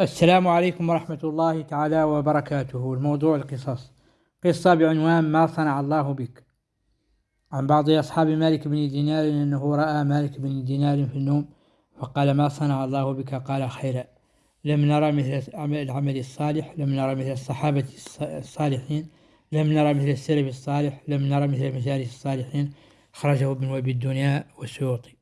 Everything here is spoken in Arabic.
السلام عليكم ورحمة الله تعالى وبركاته. الموضوع القصص. قصة بعنوان ما صنع الله بك. عن بعض أصحاب مالك بن دينار أنه رأى مالك بن دينار في النوم فقال ما صنع الله بك؟ قال خيرا. لم نرى مثل العمل الصالح لم نرى مثل الصحابة الصالحين لم نرى مثل السلف الصالح لم نرى مثل المجالس الصالحين. خرجه ابن وبي الدنيا والسيوطي.